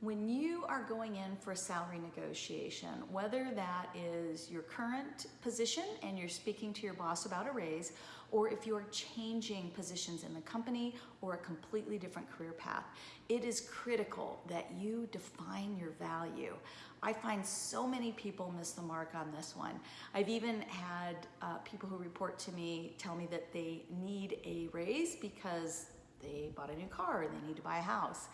When you are going in for a salary negotiation, whether that is your current position and you're speaking to your boss about a raise, or if you're changing positions in the company or a completely different career path, it is critical that you define your value. I find so many people miss the mark on this one. I've even had uh, people who report to me tell me that they need a raise because they bought a new car or they need to buy a house.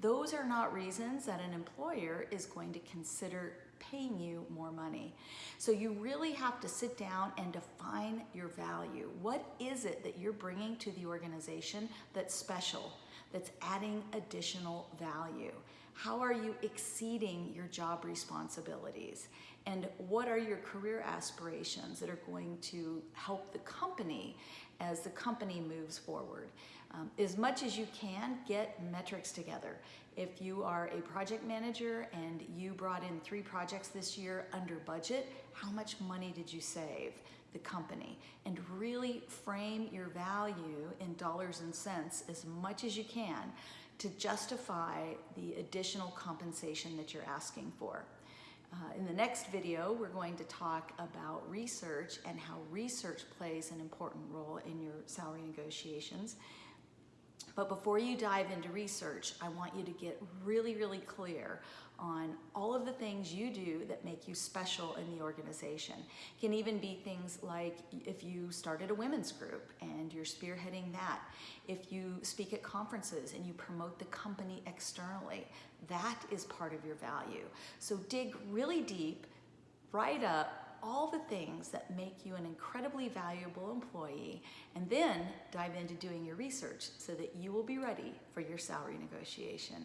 Those are not reasons that an employer is going to consider paying you more money. So you really have to sit down and define your value. What is it that you're bringing to the organization that's special, that's adding additional value? How are you exceeding your job responsibilities? And what are your career aspirations that are going to help the company as the company moves forward? Um, as much as you can, get metrics together. If you are a project manager and you brought in three projects this year under budget, how much money did you save the company? And really frame your value in dollars and cents as much as you can to justify the additional compensation that you're asking for. Uh, in the next video, we're going to talk about research and how research plays an important role in your salary negotiations. But before you dive into research, I want you to get really, really clear on all of the things you do that make you special in the organization. It can even be things like if you started a women's group and you're spearheading that, if you speak at conferences and you promote the company externally, that is part of your value. So dig really deep, write up all the things that make you an incredibly valuable employee, and then dive into doing your research so that you will be ready for your salary negotiation.